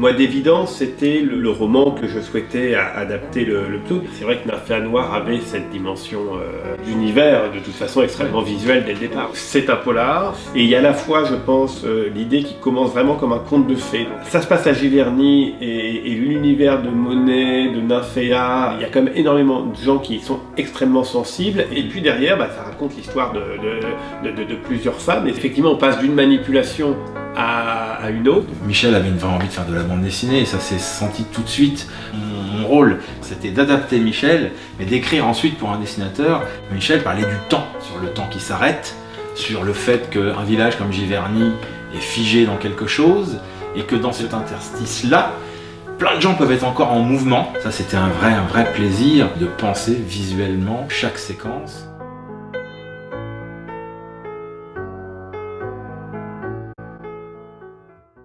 Moi, d'évidence, c'était le, le roman que je souhaitais adapter le, le plus. C'est vrai que Nymphéa Noir avait cette dimension euh, d'univers, de toute façon extrêmement visuelle dès le départ. C'est un polar, et il y a à la fois, je pense, euh, l'idée qui commence vraiment comme un conte de fées. Donc, ça se passe à Giverny, et, et l'univers de Monet, de Nymphéa, il y a quand même énormément de gens qui sont extrêmement sensibles, et puis derrière, bah, ça raconte l'histoire de, de, de- de- de plusieurs femmes. Et effectivement, on passe d'une manipulation à, à. Michel avait une vraie envie de faire de la bande dessinée et ça s'est senti tout de suite. Mon, rôle, c'était d'adapter Michel, mais d'écrire ensuite pour un dessinateur. Michel parlait du temps, sur le temps qui s'arrête, sur le fait qu'un village comme Giverny est figé dans quelque chose et que dans cet interstice-là, plein de gens peuvent être encore en mouvement. Ça, c'était un vrai plaisir de penser visuellement chaque séquence.